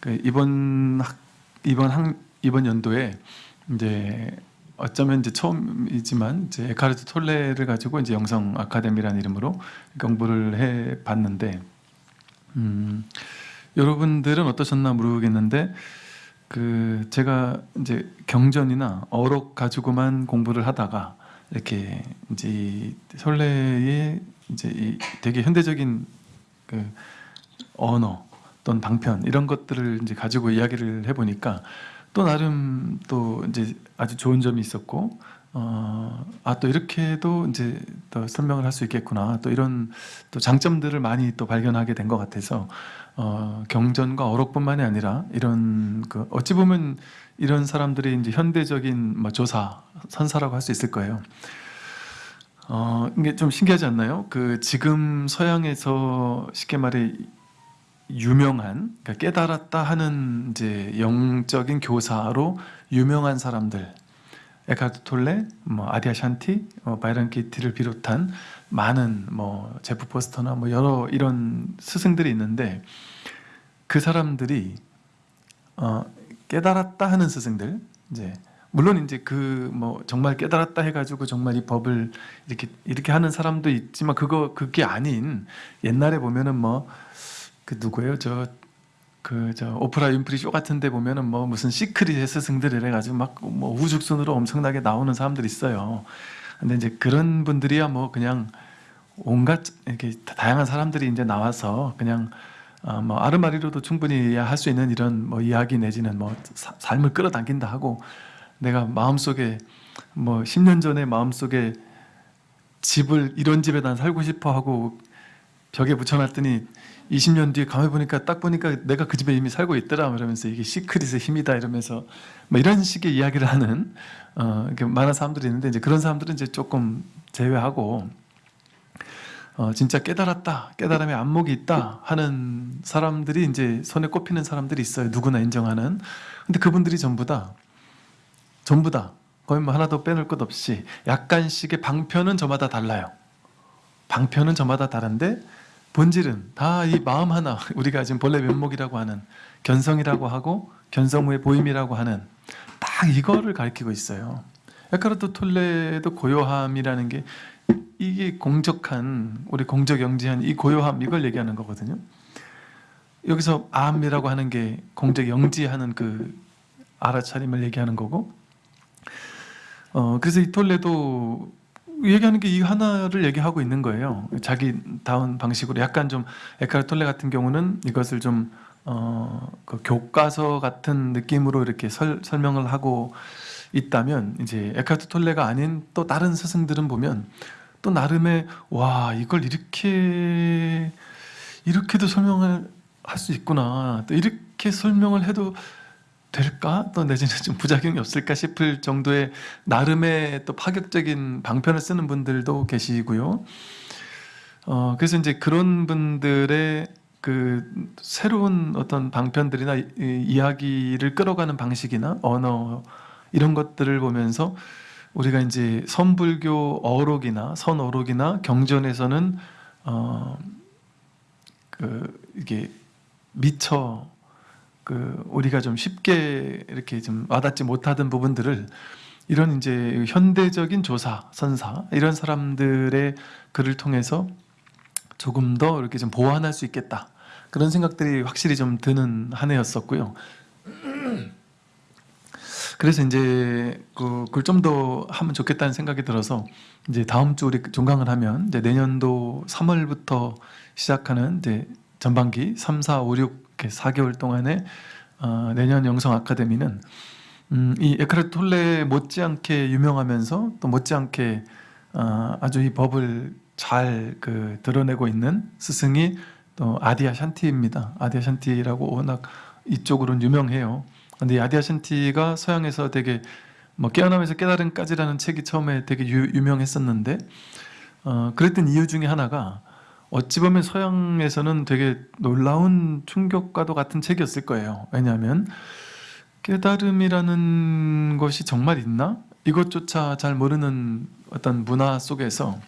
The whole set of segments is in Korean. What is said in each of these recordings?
그 이번 학, 이번 학, 이번 연도에 이제 어쩌면 이제 처음이지만 이제 에카르트 톨레를 가지고 이제 영성 아카데미라는 이름으로 공부를 해 봤는데 음, 여러분들은 어떠셨나 모르겠는데 그 제가 이제 경전이나 어록 가지고만 공부를 하다가 이렇게 이제 이 설레의 이제 이 되게 현대적인 그 언어 또는 방편 이런 것들을 이제 가지고 이야기를 해보니까 또 나름 또 이제 아주 좋은 점이 있었고 어 아 또 이렇게도 이제 또 설명을 할 수 있겠구나 또 이런 또 장점들을 많이 또 발견하게 된 것 같아서 어 경전과 어록뿐만이 아니라 이런 그 어찌 보면 이런 사람들이 이제 현대적인 뭐 조사 선사라고 할 수 있을 거예요. 어 이게 좀 신기하지 않나요? 그 지금 서양에서 쉽게 말해 유명한 그러니까 깨달았다 하는 이제 영적인 교사로 유명한 사람들. 에카르트 톨레, 뭐 아디아 샨티, 어, 바이런 키티를 비롯한 많은 뭐 제프 포스터나 뭐 여러 이런 스승들이 있는데 그 사람들이 어, 깨달았다 하는 스승들 이제 물론 이제 그 뭐 정말 깨달았다 해가지고 정말 이 법을 이렇게 이렇게 하는 사람도 있지만 그거 그게 아닌 옛날에 보면은 뭐 그 누구예요 저 그 저 오프라 윈프리 쇼 같은데 보면은 뭐 무슨 시크릿의 스승들 이래가지고 막 뭐 우죽순으로 엄청나게 나오는 사람들 있어요. 근데 이제 그런 분들이야 뭐 그냥 온갖 이렇게 다양한 사람들이 이제 나와서 그냥 어, 뭐 아르마리로도 충분히 할 수 있는 이런 뭐 이야기 내지는 뭐 사, 삶을 끌어당긴다 하고 내가 마음속에 뭐 10년 전에 마음속에 집을 이런 집에 난 살고 싶어 하고 벽에 붙여놨더니 20년 뒤에 가만히 보니까 딱 보니까 내가 그 집에 이미 살고 있더라 이러면서 이게 시크릿의 힘이다 이러면서 뭐 이런 식의 이야기를 하는 어, 많은 사람들이 있는데 이제 그런 사람들은 이제 조금 제외하고 어, 진짜 깨달았다 깨달음의 안목이 있다 하는 사람들이 이제 손에 꼽히는 사람들이 있어요. 누구나 인정하는. 근데 그분들이 전부 다 전부 다 거의 뭐 하나도 빼놓을 것 없이 약간씩의 방편은 저마다 달라요 방편은 저마다 다른데 본질은 다 이 마음 하나 우리가 지금 본래 면목이라고 하는 견성이라고 하고 견성 후의 보임이라고 하는 딱 이거를 가리키고 있어요. 에카르토 톨레도 고요함이라는 게 이게 공적한 우리 공적 영지한 이 고요함 이걸 얘기하는 거거든요. 여기서 암이라고 하는 게 공적 영지하는 그 알아차림을 얘기하는 거고 어 그래서 이 톨레도 얘기하는 게 이 하나를 얘기하고 있는 거예요. 자기 다운 방식으로 약간 좀 에카르 톨레 같은 경우는 이것을 좀 어, 그 교과서 같은 느낌으로 이렇게 설, 설명을 하고 있다면 이제 에카르트 톨레가 아닌 또 다른 스승들은 보면 또 나름의 와 이걸 이렇게 이렇게도 설명을 할 수 있구나 또 이렇게 설명을 해도 될까? 또 내지는 좀 부작용이 없을까 싶을 정도의 나름의 또 파격적인 방편을 쓰는 분들도 계시고요. 어, 그래서 이제 그런 분들의 그 새로운 어떤 방편들이나 이, 이야기를 끌어가는 방식이나 언어 이런 것들을 보면서 우리가 이제 선불교 어록이나 선어록이나 경전에서는 어, 그 이게 미처 그 우리가 좀 쉽게 이렇게 좀 와닿지 못하던 부분들을 이런 이제 현대적인 조사, 선사 이런 사람들의 글을 통해서 조금 더 이렇게 좀 보완할 수 있겠다 그런 생각들이 확실히 좀 드는 한 해였었고요. 그래서 이제 그걸 좀 더 하면 좋겠다는 생각이 들어서 이제 다음 주 우리 종강을 하면 이제 내년도 3월부터 시작하는 이제 전반기 3, 4, 5, 6 이렇게 4개월 동안에 어, 내년 영성 아카데미는 음, 이 에카르트 톨레 못지않게 유명하면서 또 못지않게 어, 아주 이 법을 잘 그 드러내고 있는 스승이 또 아디아 샨티입니다. 아디아 샨티라고 워낙 이쪽으로는 유명해요. 근데 아디아 샨티가 서양에서 되게 뭐 깨어나면서 깨달음까지라는 책이 처음에 되게 유, 유명했었는데 어, 그랬던 이유 중에 하나가 어찌 보면 서양에서는 되게 놀라운 충격과도 같은 책이었을 거예요. 왜냐하면 깨달음이라는 것이 정말 있나? 이것조차 잘 모르는 어떤 문화 속에서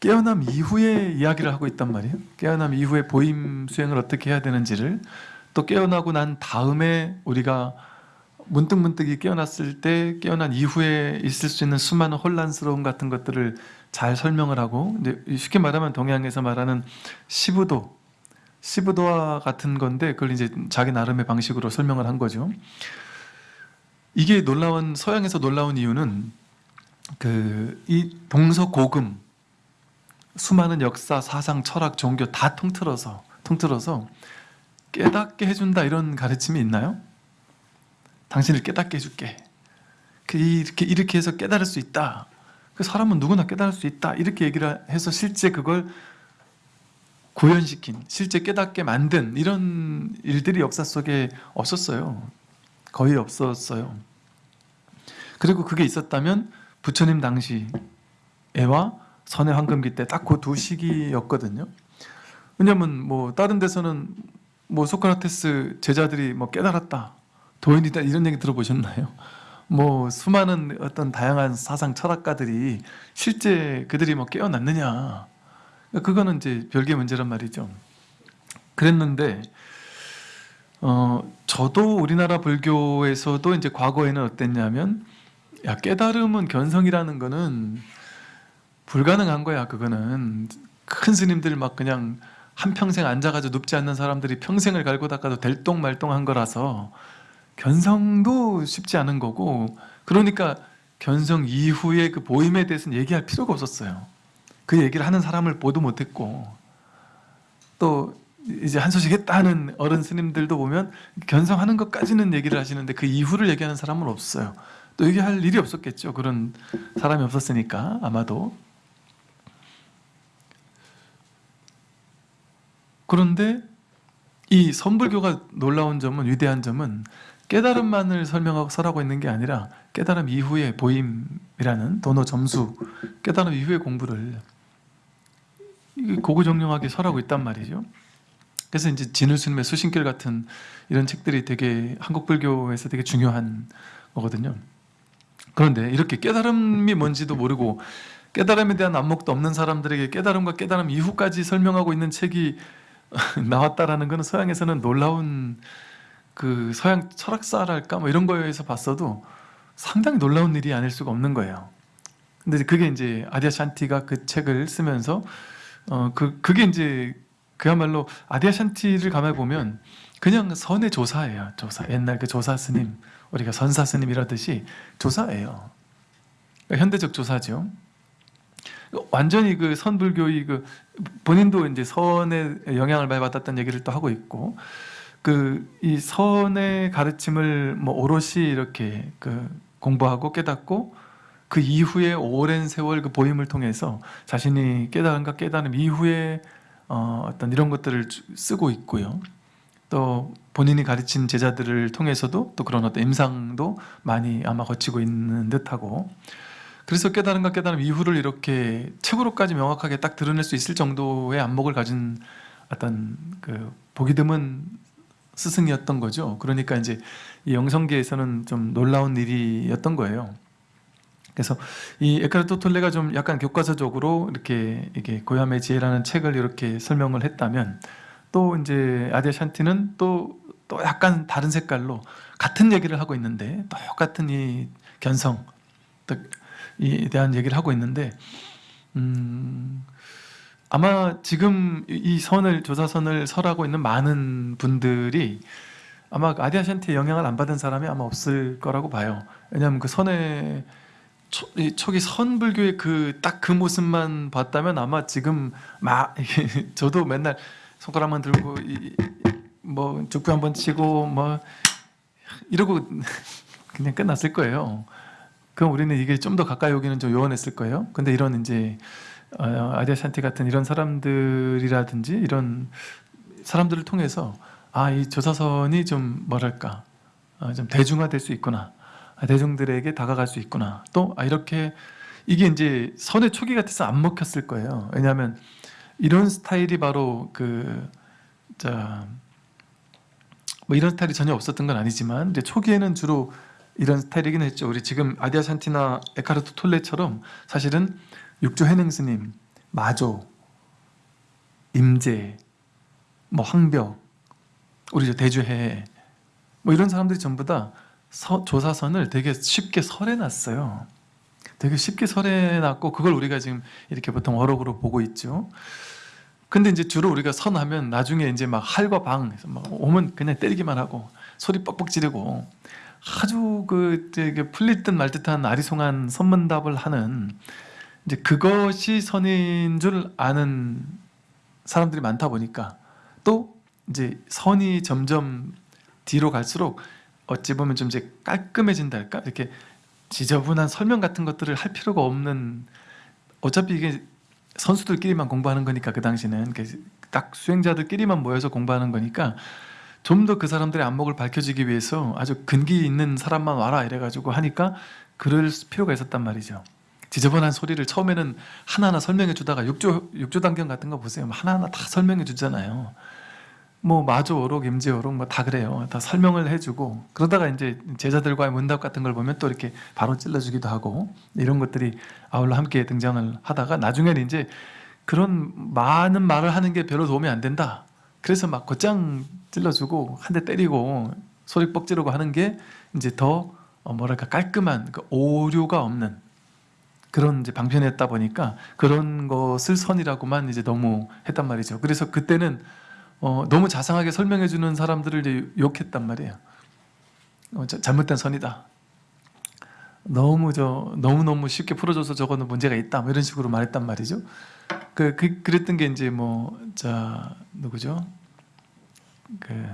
깨어남 이후에 이야기를 하고 있단 말이에요. 깨어남 이후에 보임 수행을 어떻게 해야 되는지를 또 깨어나고 난 다음에 우리가 문득문득이 깨어났을 때 깨어난 이후에 있을 수 있는 수많은 혼란스러움 같은 것들을 잘 설명을 하고 이제 쉽게 말하면 동양에서 말하는 시부도 시부도와 같은 건데 그걸 이제 자기 나름의 방식으로 설명을 한 거죠. 이게 놀라운 서양에서 놀라운 이유는 그 이 동서고금 수많은 역사, 사상, 철학, 종교 다 통틀어서 통틀어서 깨닫게 해준다 이런 가르침이 있나요? 당신을 깨닫게 해줄게. 그 이렇게 이렇게 해서 깨달을 수 있다. 그 사람은 누구나 깨달을 수 있다. 이렇게 얘기를 해서 실제 그걸 구현시킨, 실제 깨닫게 만든 이런 일들이 역사 속에 없었어요. 거의 없었어요. 그리고 그게 있었다면 부처님 당시에와 선의 황금기 때 딱 그 두 시기였거든요. 왜냐면 뭐 다른 데서는 뭐 소크라테스 제자들이 뭐 깨달았다, 도인이다 이런 얘기 들어보셨나요? 뭐 수많은 어떤 다양한 사상 철학가들이 실제 그들이 뭐 깨어났느냐? 그거는 이제 별개 문제란 말이죠. 그랬는데 어 저도 우리나라 불교에서도 이제 과거에는 어땠냐면 야 깨달음은 견성이라는 거는 불가능한 거야 그거는 큰 스님들 막 그냥 한평생 앉아가지고 눕지 않는 사람들이 평생을 갈고 닦아도 될똥말똥한 거라서 견성도 쉽지 않은 거고 그러니까 견성 이후에 그 보임에 대해서는 얘기할 필요가 없었어요. 그 얘기를 하는 사람을 보도 못했고 또 이제 한 소식 했다는 어른 스님들도 보면 견성하는 것까지는 얘기를 하시는데 그 이후를 얘기하는 사람은 없어요. 또 얘기할 일이 없었겠죠. 그런 사람이 없었으니까 아마도. 그런데 이 선불교가 놀라운 점은 위대한 점은 깨달음만을 설명하고 설하고 있는 게 아니라 깨달음 이후의 보임이라는 도노 점수 깨달음 이후의 공부를 고구정령하게 설하고 있단 말이죠. 그래서 이제 진울스님의 수신길 같은 이런 책들이 되게 한국 불교에서 되게 중요한 거거든요. 그런데 이렇게 깨달음이 뭔지도 모르고 깨달음에 대한 안목도 없는 사람들에게 깨달음과 깨달음 이후까지 설명하고 있는 책이 나왔다라는 것은 서양에서는 놀라운 그 서양 철학사랄까 뭐 이런 거에서 봤어도 상당히 놀라운 일이 아닐 수가 없는 거예요. 근데 그게 이제 아디아 샨티가 그 책을 쓰면서 어 그 그게 이제 그야말로 아디아 샨티를 가만 보면 그냥 선의 조사예요. 조사. 옛날 그 조사 스님 우리가 선사 스님이라듯이 조사예요. 그러니까 현대적 조사죠. 완전히 그 선불교의 그 본인도 이제 선의 영향을 많이 받았다는 얘기를 또 하고 있고 그 이 선의 가르침을 뭐 오롯이 이렇게 그 공부하고 깨닫고 그 이후에 오랜 세월 그 보임을 통해서 자신이 깨달은가 깨달음 이후에 어 어떤 이런 것들을 쓰고 있고요. 또 본인이 가르친 제자들을 통해서도 또 그런 어떤 임상도 많이 아마 거치고 있는 듯하고 그래서 깨달음과 깨달음 이후를 이렇게 책으로까지 명확하게 딱 드러낼 수 있을 정도의 안목을 가진 어떤 그 보기 드문 스승이었던 거죠. 그러니까 이제 이 영성계에서는 좀 놀라운 일이었던 거예요. 그래서 이 에카르토 톨레가 좀 약간 교과서적으로 이렇게 이게 고야의 지혜라는 책을 이렇게 설명을 했다면 또 이제 아디아 샨티는 또, 또 약간 다른 색깔로 같은 얘기를 하고 있는데 똑같은 이 견성 에 대한 얘기를 하고 있는데 음, 아마 지금 이 선을 조사선을 설하고 있는 많은 분들이 아마 아디아 샨티의 영향을 안 받은 사람이 아마 없을 거라고 봐요. 왜냐하면 그 선의 초, 초기 선불교의 그 딱 그 모습만 봤다면 아마 지금 막 저도 맨날 손가락만 들고 이, 뭐 죽부 한번 치고 뭐 이러고 그냥 끝났을 거예요. 그럼 우리는 이게 좀 더 가까이 오기는 좀 요원했을 거예요. 근데 이런 이제 어, 아디아 샨티 같은 이런 사람들이라든지 이런 사람들을 통해서 아 이 조사선이 좀 뭐랄까 어, 좀 대중화될 수 있구나 아, 대중들에게 다가갈 수 있구나. 또 아, 이렇게 이게 이제 선의 초기 같아서 안 먹혔을 거예요. 왜냐하면 이런 스타일이 바로 그 자 뭐 이런 스타일이 전혀 없었던 건 아니지만 이제 초기에는 주로 이런 스타일이긴 했죠. 우리 지금 아디아 샨티나 에카르토 톨레처럼 사실은 육조 해능 스님, 마조, 임재, 뭐 황벽 우리 저 대주해 뭐 이런 사람들이 전부 다 서- 조사선을 되게 쉽게 설해놨어요. 되게 쉽게 설해놨고 그걸 우리가 지금 이렇게 보통 어록으로 보고 있죠. 근데 이제 주로 우리가 선하면 나중에 이제 막 할과 방 막 오면 그냥 때리기만 하고 소리 뻑뻑 지르고 아주 그 되게 풀릴 듯 말 듯한 아리송한 선문답을 하는 이제 그것이 선인 줄 아는 사람들이 많다 보니까 또 이제 선이 점점 뒤로 갈수록 어찌 보면 좀 이제 깔끔해진달까 이렇게 지저분한 설명 같은 것들을 할 필요가 없는 어차피 이게 선수들끼리만 공부하는 거니까 그 당시는 딱 수행자들끼리만 모여서 공부하는 거니까 좀 더 그 사람들의 안목을 밝혀지기 위해서 아주 근기 있는 사람만 와라 이래가지고 하니까 그럴 필요가 있었단 말이죠. 지저분한 소리를 처음에는 하나하나 설명해 주다가 육조 육조 단경 같은 거 보세요. 하나하나 다 설명해 주잖아요. 뭐 마조어록, 임재어록 뭐 다 그래요. 다 설명을 해주고 그러다가 이제 제자들과의 문답 같은 걸 보면 또 이렇게 바로 찔러주기도 하고 이런 것들이 아울러 함께 등장을 하다가 나중에는 이제 그런 많은 말을 하는 게 별로 도움이 안 된다. 그래서 막 곧장 찔러주고 한 대 때리고 소리 뻑 지르고 하는 게 이제 더 어, 뭐랄까 깔끔한 그 오류가 없는 그런 이제 방편이었다 보니까 그런 것을 선이라고만 이제 너무 했단 말이죠. 그래서 그때는 어, 너무 자상하게 설명해 주는 사람들을 이제 욕했단 말이에요. 어, 자- 잘못된 선이다. 너무 저 너무 너무 쉽게 풀어줘서 저거는 문제가 있다. 뭐 이런 식으로 말했단 말이죠. 그, 그 그랬던 게 이제 뭐 자 누구죠? 그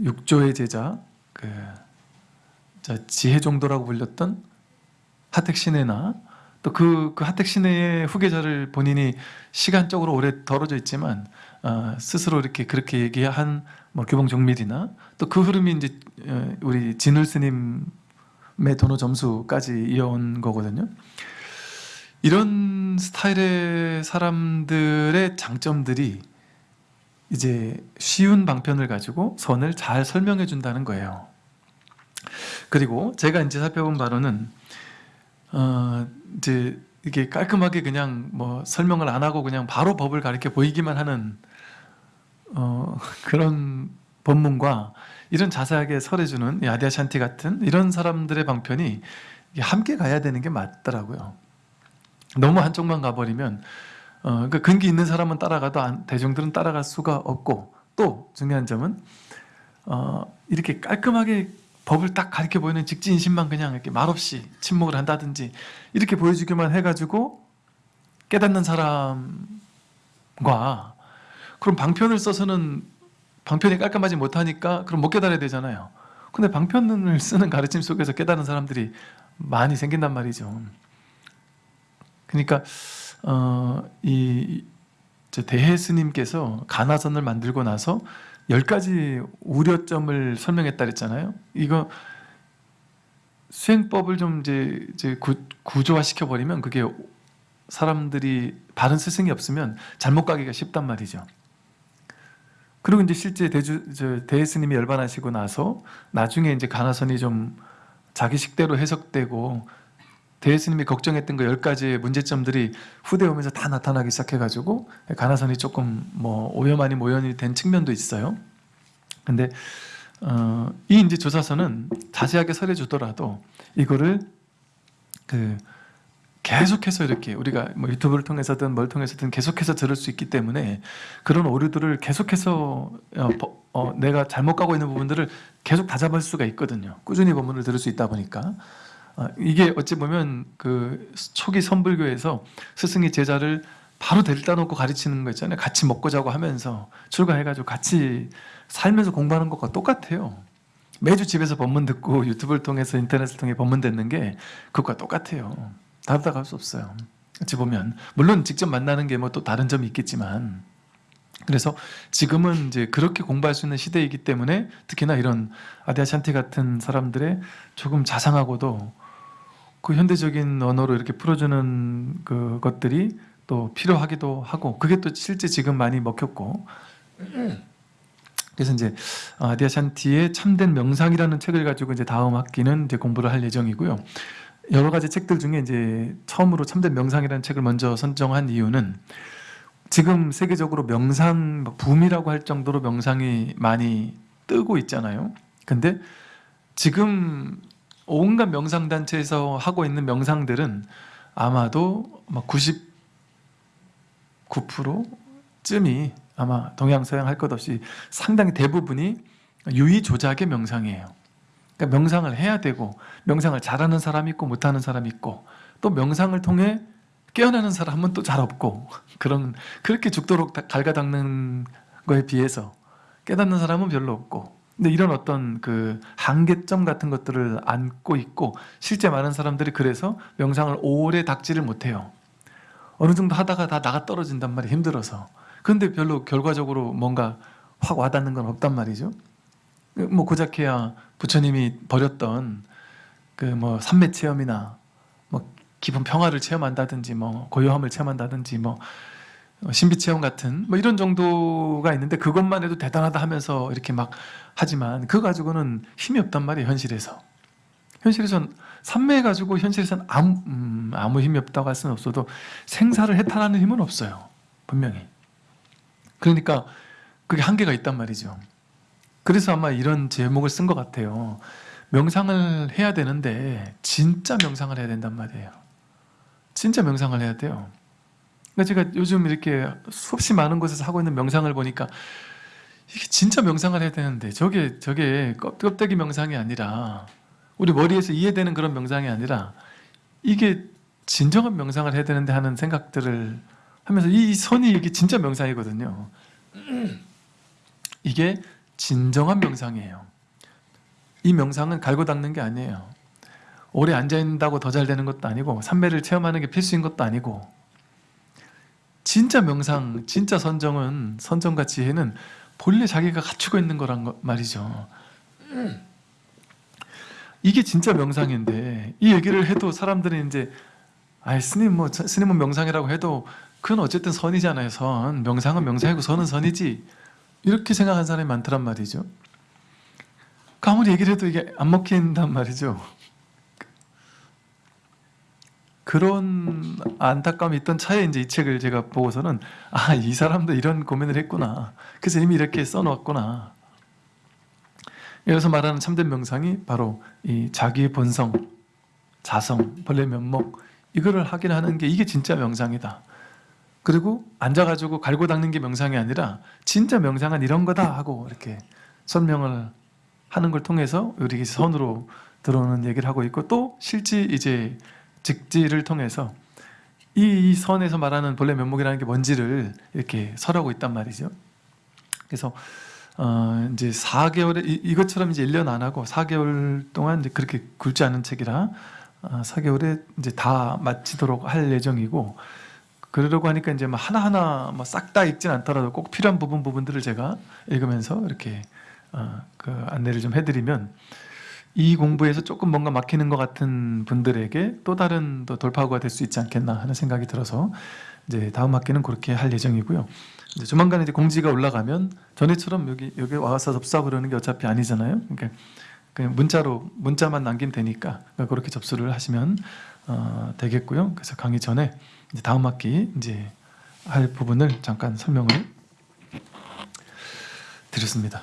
육조의 제자 그 자, 지혜 정도라고 불렸던 하택신해나 또 그 그 하택신해의 후계자를 본인이 시간적으로 오래 덜어져 있지만 어, 스스로 이렇게 그렇게 얘기한 뭐 규봉 정밀이나 또 그 흐름이 이제 어, 우리 진울 스님의 도노 점수까지 이어온 거거든요. 이런 스타일의 사람들의 장점들이 이제 쉬운 방편을 가지고 선을 잘 설명해 준다는 거예요. 그리고 제가 이제 살펴본 바로는 어 이제 이게 깔끔하게 그냥 뭐 설명을 안 하고 그냥 바로 법을 가르쳐 보이기만 하는 어 그런 법문과 이런 자세하게 설해주는 이 아디아샨티 같은 이런 사람들의 방편이 함께 가야 되는 게 맞더라고요. 너무 한쪽만 가버리면 어, 그 근기 있는 사람은 따라가도 안- 대중들은 따라갈 수가 없고 또 중요한 점은 어, 이렇게 깔끔하게 법을 딱 가르쳐 보이는 직진신만 그냥 이렇게 말없이 침묵을 한다든지 이렇게 보여주기만 해가지고 깨닫는 사람과 그럼 방편을 써서는 방편이 깔끔하지 못하니까 그럼 못 깨달아야 되잖아요. 근데 방편을 쓰는 가르침 속에서 깨닫는 사람들이 많이 생긴단 말이죠. 그러니까 어, 이저 대해 스님께서 가나선을 만들고 나서 열 가지 우려점을 설명했다 그랬잖아요. 이거 수행법을 좀 이제, 이제 구, 구조화 시켜버리면 그게 사람들이 바른 스승이 없으면 잘못 가기가 쉽단 말이죠. 그리고 이제 실제 대주 저 대해 스님이 열반하시고 나서 나중에 이제 가나선이 좀 자기 식대로 해석되고 대스님이 걱정했던 그 열 가지의 문제점들이 후대 오면서 다 나타나기 시작해가지고 가나선이 조금 뭐 오염 아닌 오염이 된 측면도 있어요. 근데 어, 이 이제 조사서는 자세하게 설해 주더라도 이거를 그 계속해서 이렇게 우리가 뭐 유튜브를 통해서든 뭘 통해서든 계속해서 들을 수 있기 때문에 그런 오류들을 계속해서 어, 버- 어, 내가 잘못 가고 있는 부분들을 계속 다잡을 수가 있거든요. 꾸준히 본문을 들을 수 있다 보니까 어, 이게 어찌 보면 그 초기 선불교에서 스승이 제자를 바로 데려다 놓고 가르치는 거 있잖아요. 같이 먹고 자고 하면서 출가해가지고 같이 살면서 공부하는 것과 똑같아요. 매주 집에서 법문 듣고 유튜브를 통해서 인터넷을 통해 법문 듣는 게 그것과 똑같아요. 다르다고 할 수 없어요. 어찌 보면 물론 직접 만나는 게 뭐 또 다른 점이 있겠지만 그래서 지금은 이제 그렇게 공부할 수 있는 시대이기 때문에 특히나 이런 아디아샨티 같은 사람들의 조금 자상하고도 그 현대적인 언어로 이렇게 풀어주는 그 것들이 또 필요하기도 하고 그게 또 실제 지금 많이 먹혔고 그래서 이제 아디아샨티의 참된 명상이라는 책을 가지고 이제 다음 학기는 이제 공부를 할 예정이고요. 여러 가지 책들 중에 이제 처음으로 참된 명상이라는 책을 먼저 선정한 이유는 지금 세계적으로 명상 막 붐이라고 할 정도로 명상이 많이 뜨고 있잖아요. 근데 지금 온갖 명상 단체에서 하고 있는 명상들은 아마도 99%쯤이 아마 동양 서양 할 것 없이 상당히 대부분이 유의 조작의 명상이에요. 그러니까 명상을 해야 되고 명상을 잘하는 사람이 있고 못하는 사람이 있고 또 명상을 통해 깨어나는 사람은 또 잘 없고 그런 그렇게 죽도록 다- 갈가닦는 거에 비해서 깨닫는 사람은 별로 없고 근데 이런 어떤 그 한계점 같은 것들을 안고 있고 실제 많은 사람들이 그래서 명상을 오래 닥지를 못해요. 어느 정도 하다가 다 나가 떨어진단 말이에요 힘들어서. 근데 별로 결과적으로 뭔가 확 와닿는 건 없단 말이죠. 뭐 고작해야 부처님이 버렸던 그 뭐 삼매 체험이나 뭐 기분 평화를 체험한다든지 뭐 고요함을 체험한다든지 뭐 신비 체험 같은 뭐 이런 정도가 있는데 그것만 해도 대단하다 하면서 이렇게 막 하지만 그거 가지고는 힘이 없단 말이에요 현실에서. 현실에선 삼매 가지고 현실에선 아무, 음, 아무 힘이 없다고 할 수는 없어도 생사를 해탈하는 힘은 없어요 분명히. 그러니까 그게 한계가 있단 말이죠. 그래서 아마 이런 제목을 쓴 것 같아요. 명상을 해야 되는데 진짜 명상을 해야 된단 말이에요. 진짜 명상을 해야 돼요 그러니까 제가 요즘 이렇게 수없이 많은 곳에서 하고 있는 명상을 보니까 이게 진짜 명상을 해야 되는데 저게 저게 껍- 껍데기 명상이 아니라 우리 머리에서 이해되는 그런 명상이 아니라 이게 진정한 명상을 해야 되는데 하는 생각들을 하면서 이 선이 이게 진짜 명상이거든요. 이게 진정한 명상이에요. 이 명상은 갈고 닦는 게 아니에요. 오래 앉아 있는다고 더 잘 되는 것도 아니고 삼매를 체험하는 게 필수인 것도 아니고 진짜 명상, 진짜 선정은 선정과 지혜는 본래 자기가 갖추고 있는 거란 거, 말이죠. 이게 진짜 명상인데 이 얘기를 해도 사람들은 이제 아 스님 뭐 저- 스님은 명상이라고 해도 그건 어쨌든 선이잖아요. 선 명상은 명상이고 선은 선이지 이렇게 생각하는 사람이 많더란 말이죠. 그 아무리 얘기를 해도 이게 안 먹힌단 말이죠. 그런 안타까움이 있던 차에 이제 이 책을 제가 보고서는 아 이 사람도 이런 고민을 했구나. 그래서 이미 이렇게 써놓았구나. 여기서 말하는 참된 명상이 바로 이 자기의 본성, 자성, 본래 면목 이거를 확인하는 게 이게 진짜 명상이다. 그리고 앉아가지고 갈고 닦는 게 명상이 아니라 진짜 명상은 이런 거다 하고 이렇게 설명을 하는 걸 통해서 우리 선으로 들어오는 얘기를 하고 있고 또 실지 이제 직지를 통해서 이, 이 선에서 말하는 본래 면목이라는 게 뭔지를 이렇게 설하고 있단 말이죠. 그래서 어 이제 4개월에 이, 이것처럼 이제 1년 안 하고 4개월 동안 이제 그렇게 굵지 않은 책이라 어, 4개월에 이제 다 마치도록 할 예정이고 그러려고 하니까 이제 뭐 하나하나 뭐 싹 다 읽진 않더라도 꼭 필요한 부분 부분들을 제가 읽으면서 이렇게 어, 그 안내를 좀 해드리면 이 공부에서 조금 뭔가 막히는 것 같은 분들에게 또 다른 또 돌파구가 될 수 있지 않겠나 하는 생각이 들어서 이제 다음 학기는 그렇게 할 예정이고요. 이제 조만간 이제 공지가 올라가면 전에처럼 여기 여기 와서 접수하고 그러는 게 어차피 아니잖아요. 그러니까 그냥 문자로 문자만 남기면 되니까 그렇게 접수를 하시면 어, 되겠고요. 그래서 강의 전에 이제 다음 학기 이제 할 부분을 잠깐 설명을 드렸습니다.